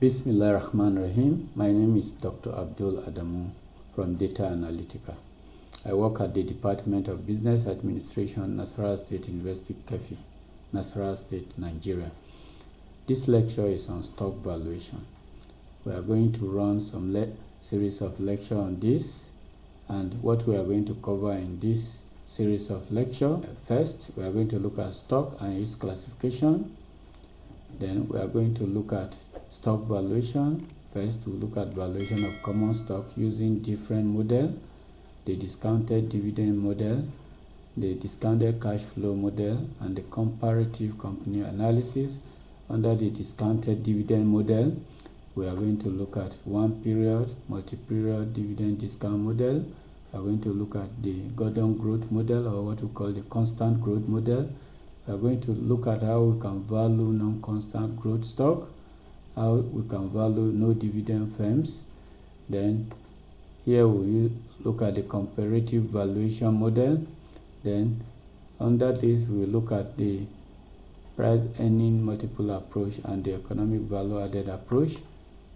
Bismillah Rahman Rahim. My name is Dr. Abdul Adamu from Data Analytica. I work at the Department of Business Administration, Nasarawa State University, Keffi, Nasarawa State, Nigeria. This lecture is on stock valuation. We are going to run some series of lecture on this and what we are going to cover in this series of lecture. First, we are going to look at stock and its classification. Then we are going to look at stock valuation. First, we look at valuation of common stock using different model, the discounted dividend model, the discounted cash flow model, and the comparative company analysis. Under the discounted dividend model, we are going to look at one period, multi-period dividend discount model. We are going to look at the Gordon growth model or what we call the constant growth model we are going to look at how we can value non-constant growth stock, how we can value no dividend firms. Then here we look at the comparative valuation model. Then under this we look at the price earning multiple approach and the economic value added approach.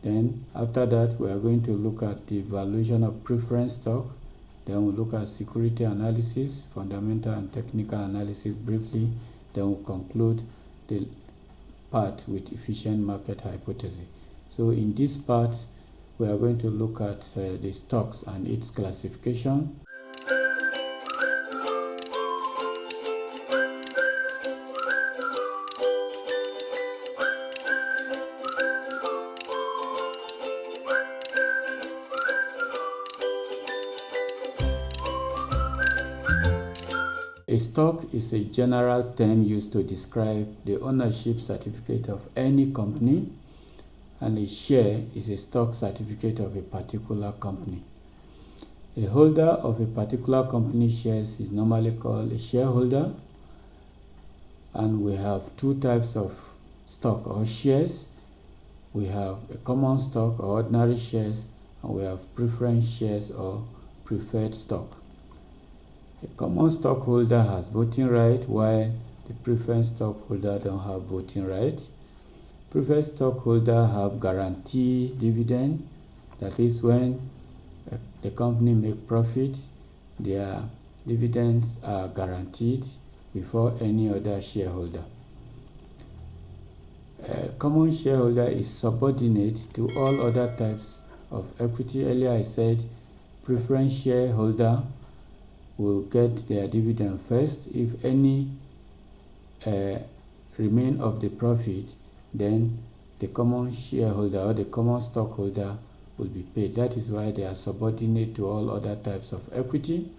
Then after that we are going to look at the valuation of preference stock. Then we look at security analysis, fundamental and technical analysis briefly then we'll conclude the part with efficient market hypothesis. So in this part, we are going to look at uh, the stocks and its classification. A stock is a general term used to describe the ownership certificate of any company and a share is a stock certificate of a particular company. A holder of a particular company shares is normally called a shareholder and we have two types of stock or shares. We have a common stock or ordinary shares and we have preference shares or preferred stock. A common stockholder has voting right while the preferred stockholder don't have voting right. Preferred stockholder have guarantee dividend. That is when uh, the company make profit, their dividends are guaranteed before any other shareholder. A common shareholder is subordinate to all other types of equity. Earlier I said preference shareholder will get their dividend first. If any uh, remain of the profit, then the common shareholder or the common stockholder will be paid. That is why they are subordinate to all other types of equity.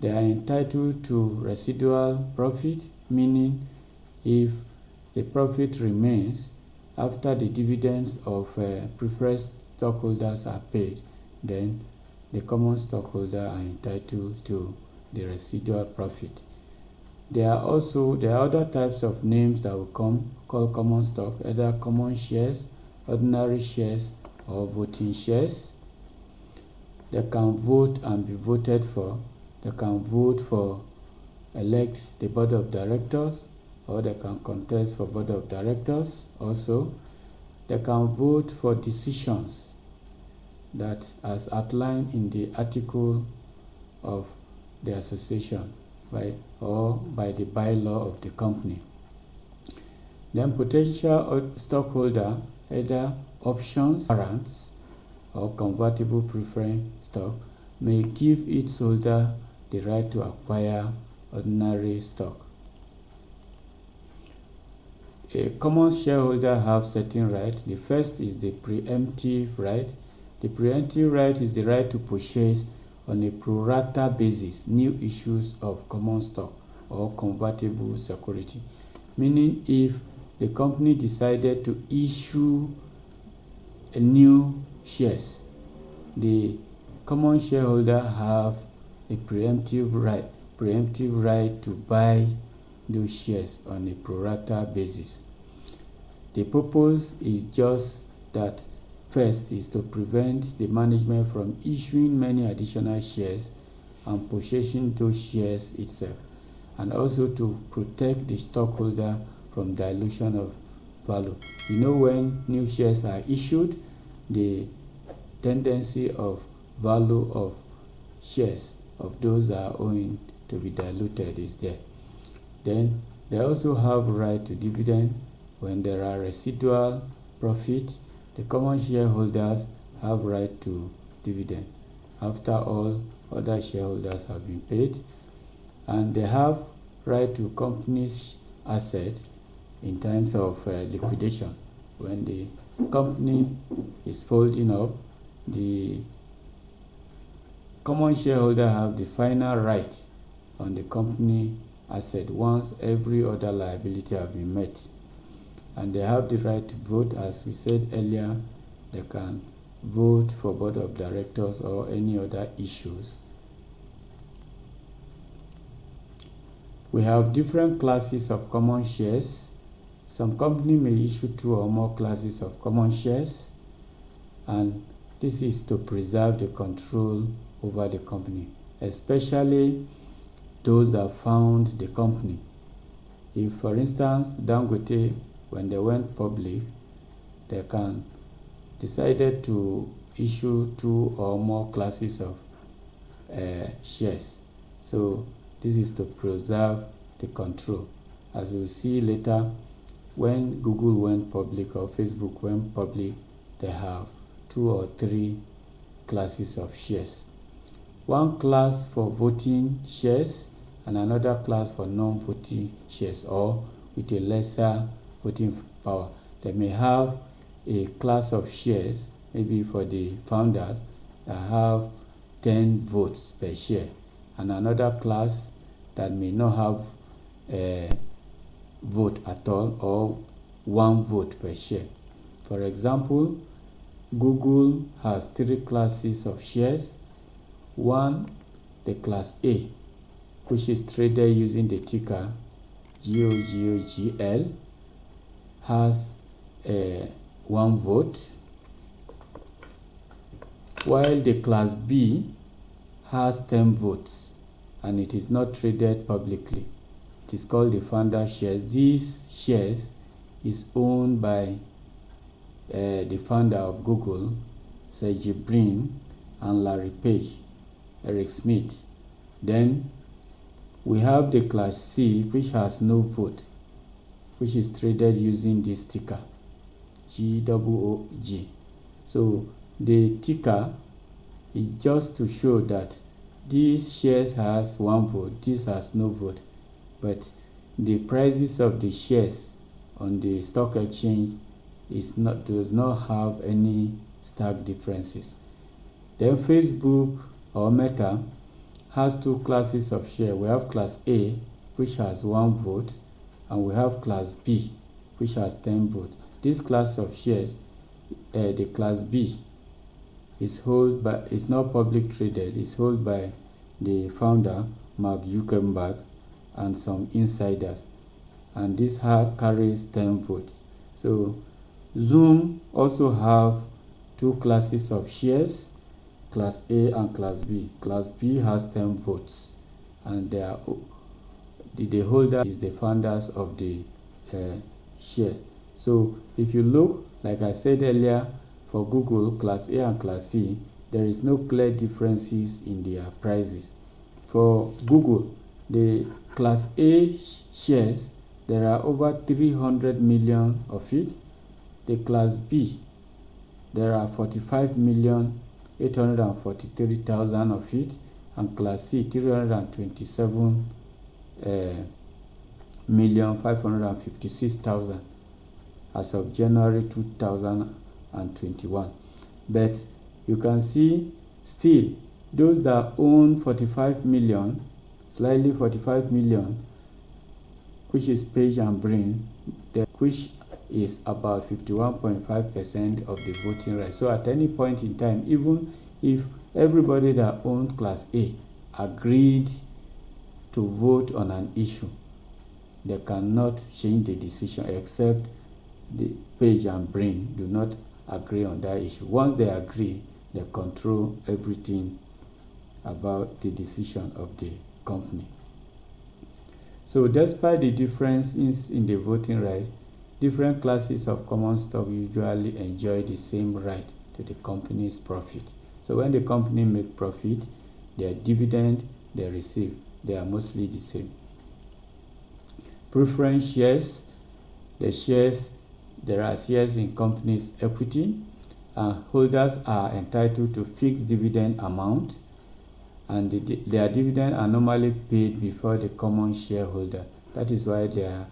They are entitled to residual profit, meaning if the profit remains after the dividends of uh, preferred stockholders are paid, then the common stockholder are entitled to the residual profit. There are also there are other types of names that will come call common stock, either common shares, ordinary shares, or voting shares. They can vote and be voted for. They can vote for elect the board of directors, or they can contest for board of directors also. They can vote for decisions that as outlined in the article of the association by or by the bylaw of the company. Then potential stockholder either options, warrants, or convertible preference stock may give its holder the right to acquire ordinary stock. A common shareholder have certain rights. The first is the preemptive right the preemptive right is the right to purchase on a pro rata basis new issues of common stock or convertible security. Meaning if the company decided to issue a new shares, the common shareholder have a preemptive right, preemptive right to buy those shares on a pro rata basis. The purpose is just that First is to prevent the management from issuing many additional shares and possessing those shares itself, and also to protect the stockholder from dilution of value. You know when new shares are issued, the tendency of value of shares of those that are owing to be diluted is there. Then they also have right to dividend when there are residual profit. The common shareholders have right to dividend after all other shareholders have been paid and they have right to company's asset in terms of uh, liquidation. When the company is folding up the common shareholder have the final right on the company asset once every other liability have been met and they have the right to vote as we said earlier. They can vote for board of directors or any other issues. We have different classes of common shares. Some company may issue two or more classes of common shares. And this is to preserve the control over the company especially those that found the company. If for instance dangote when they went public they can decided to issue two or more classes of uh, shares. So this is to preserve the control. As we'll see later when google went public or facebook went public they have two or three classes of shares. One class for voting shares and another class for non-voting shares or with a lesser voting power. They may have a class of shares, maybe for the founders, that have 10 votes per share, and another class that may not have a vote at all or one vote per share. For example, Google has three classes of shares. One, the class A, which is traded using the ticker GOOGL has uh, one vote while the class B has 10 votes and it is not traded publicly. It is called the founder shares. These shares is owned by uh, the founder of Google, Sergey Brin, and Larry Page, Eric Schmidt. Then we have the class C which has no vote which is traded using this ticker GOOG. So the ticker is just to show that this shares has one vote, this has no vote, but the prices of the shares on the stock exchange is not does not have any stark differences. Then Facebook or Meta has two classes of share. We have class A, which has one vote, and we have class B, which has 10 votes. This class of shares, uh, the class B, is held by is not public traded. It's held by the founder Mark Zuckerberg and some insiders, and this carries 10 votes. So Zoom also have two classes of shares class A and class B. Class B has 10 votes and they are, the, holder is the founders of the uh, shares. So if you look, like I said earlier, for Google, class A and class C, there is no clear differences in their prices. For Google, the class A shares, there are over 300 million of it. The class B, there are 45 million 843,000 of it and class C 327 uh, million 556,000 as of January 2021 but you can see still those that own 45 million slightly 45 million which is page and Brin which is about 51.5% of the voting rights. So at any point in time, even if everybody that owns Class A agreed to vote on an issue, they cannot change the decision except the page and Brin do not agree on that issue. Once they agree, they control everything about the decision of the company. So despite the differences in the voting right, different classes of common stock usually enjoy the same right to the company's profit. So when the company make profit, their dividend they receive, they are mostly the same. Preference shares, the shares, there are shares in companies equity, and holders are entitled to fixed dividend amount, and the, their dividend are normally paid before the common shareholder. That is why they are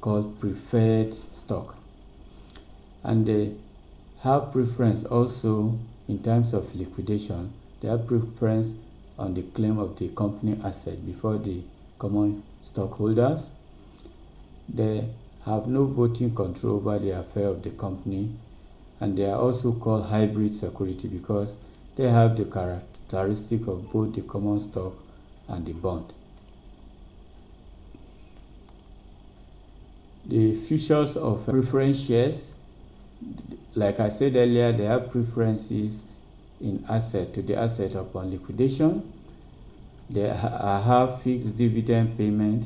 called preferred stock. And they have preference also in terms of liquidation. They have preference on the claim of the company asset before the common stockholders. They have no voting control over the affair of the company and they are also called hybrid security because they have the characteristic of both the common stock and the bond. The features of preference shares, like I said earlier, they have preferences in asset to the asset upon liquidation. They ha uh, have fixed dividend payment.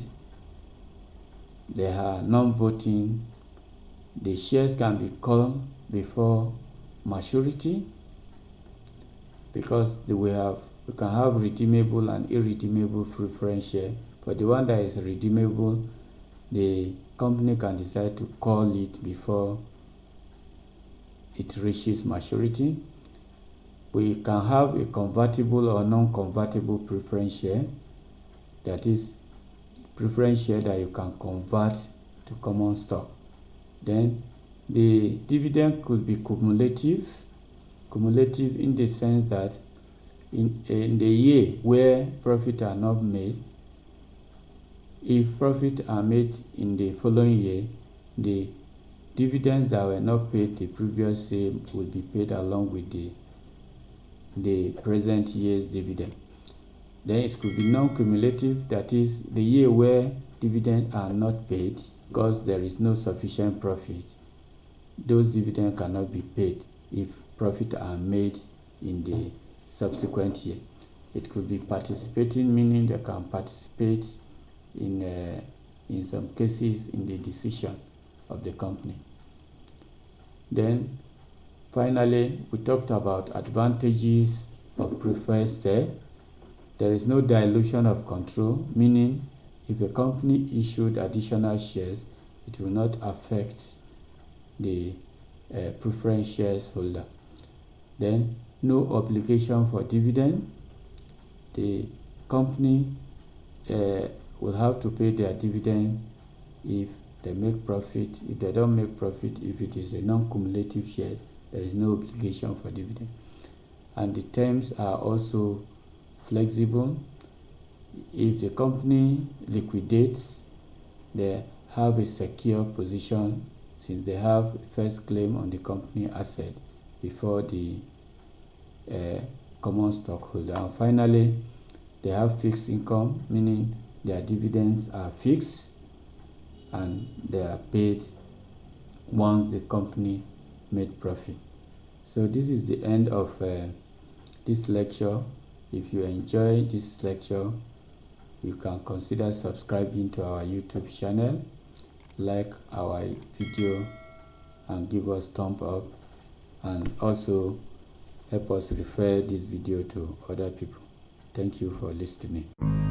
They are non-voting. The shares can be called before maturity because we have we can have redeemable and irredeemable preference share. For the one that is redeemable, the company can decide to call it before it reaches maturity. We can have a convertible or non-convertible preference share. That is preference share that you can convert to common stock. Then the dividend could be cumulative. Cumulative in the sense that in, in the year where profit are not made, if profit are made in the following year, the dividends that were not paid the previous year will be paid along with the the present year's dividend. Then it could be non-cumulative, that is the year where dividends are not paid because there is no sufficient profit. Those dividends cannot be paid if profit are made in the subsequent year. It could be participating, meaning they can participate in, uh, in some cases in the decision of the company. Then finally, we talked about advantages of preferred share. There is no dilution of control, meaning if a company issued additional shares, it will not affect the uh, preference shares holder. Then no obligation for dividend. The company uh, will have to pay their dividend if they make profit. If they don't make profit, if it is a non-cumulative share, there is no obligation for dividend. And the terms are also flexible. If the company liquidates, they have a secure position since they have first claim on the company asset before the uh, common stockholder. And finally, they have fixed income, meaning their dividends are fixed and they are paid once the company made profit. So this is the end of uh, this lecture. If you enjoy this lecture, you can consider subscribing to our YouTube channel, like our video and give us thumb up and also help us refer this video to other people. Thank you for listening.